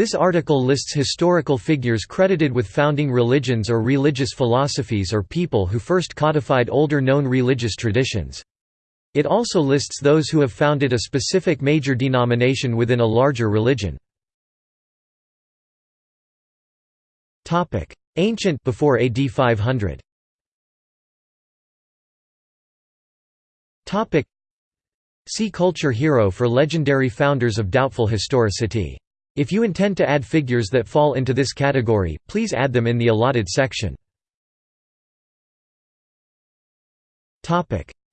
This article lists historical figures credited with founding religions or religious philosophies or people who first codified older known religious traditions. It also lists those who have founded a specific major denomination within a larger religion. Ancient before AD 500. See culture hero for legendary founders of doubtful historicity. If you intend to add figures that fall into this category, please add them in the allotted section.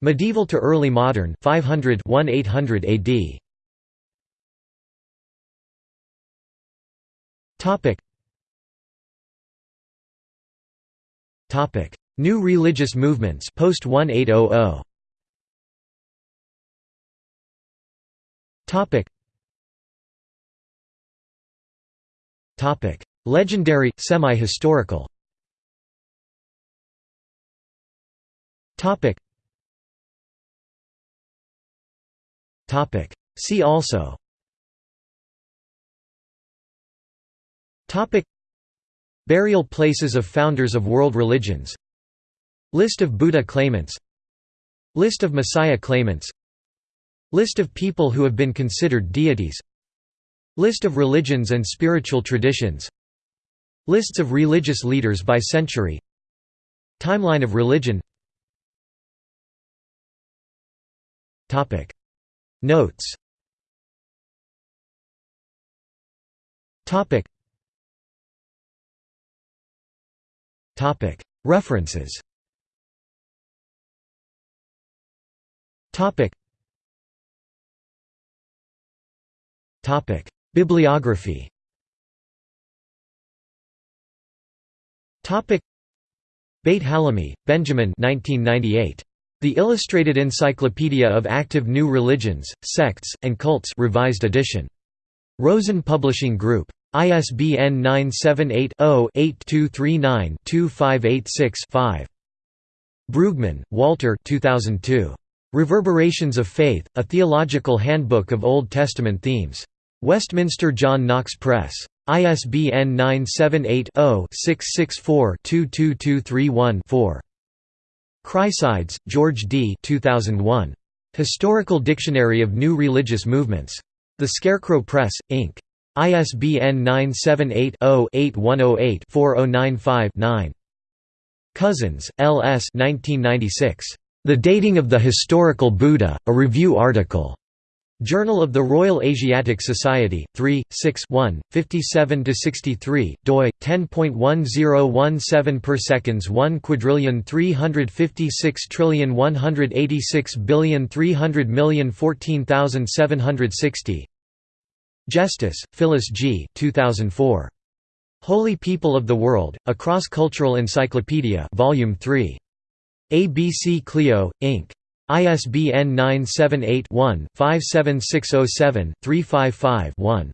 Medieval to early modern 500 1800 AD. Topic. Topic. New religious movements post 1800. Topic. Legendary, semi-historical. See also. Burial places of founders of world religions. List of Buddha claimants. List of Messiah claimants. List of people who have been considered deities. List of religions and spiritual traditions. Lists of religious leaders by century. Timeline of religion. Notes. References. Topic Bibliography Beit Hallahmi, Benjamin 1998. The Illustrated Encyclopedia of Active New Religions, Sects, and Cults revised edition. Rosen Publishing Group. ISBN 978-0-8239-2586-5. Brueggemann, Walter 2002. Reverberations of Faith, A Theological Handbook of Old Testament Themes. Westminster John Knox Press. ISBN 978-0-664-22231-4. Chryssides, George D. 2001. Historical Dictionary of New Religious Movements. The Scarecrow Press, Inc. ISBN 978-0-8108-4095-9. Cousins, L. S. 1996. The Dating of the Historical Buddha, a Review article. Journal of the Royal Asiatic Society, 3, 6 1, 57–63, doi, 10.1017 per seconds 1 quadrillion 356 trillion 186 billion 300 million 14760 Justice, Phyllis G. 2004. Holy People of the World, A Cross-Cultural Encyclopedia Volume 3. ABC Clio, Inc. ISBN 978-1-57607-355-1.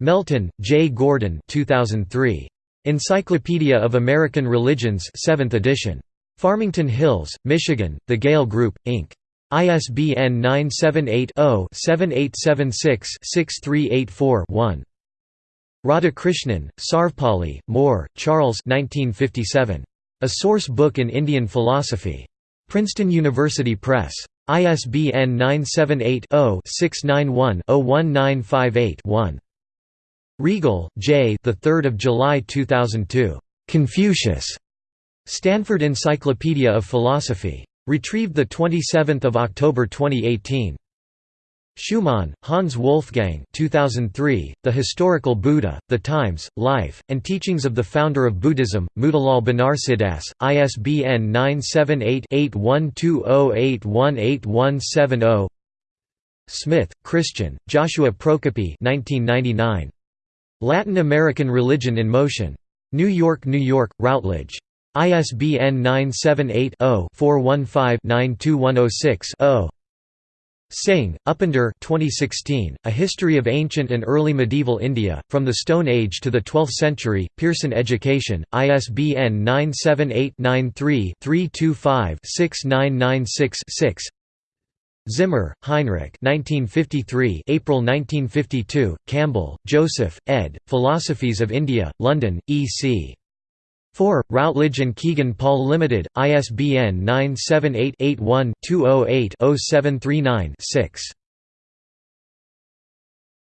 Melton, J. Gordon 2003. Encyclopedia of American Religions 7th edition. Farmington Hills, Michigan, The Gale Group, Inc. ISBN 978-0-7876-6384-1. Radhakrishnan, Sarvepalli, Moore, Charles 1957. A Source Book in Indian Philosophy. Princeton University Press. ISBN 978-0-691-01958-1. Riegel, J. The 3rd of July 2002. Confucius. Stanford Encyclopedia of Philosophy. Retrieved the 27th of October 2018. Schumann, Hans Wolfgang 2003, The Historical Buddha, The Times, Life, and Teachings of the Founder of Buddhism, Motilal Banarsidass, ISBN 978-8120818170 Smith, Christian, Joshua Prokopy 1999. Latin American Religion in Motion. New York, New York, Routledge. ISBN 978 0 415 92106 0. Singh, Upinder 2016, A History of Ancient and Early Medieval India, From the Stone Age to the Twelfth Century, Pearson Education, ISBN 978-93-325-6996-6 Zimmer, Heinrich 1953 April 1952, Campbell, Joseph, ed., Philosophies of India, London, E.C. 4. Routledge and Kegan Paul Limited, ISBN 978-81-208-0739-6.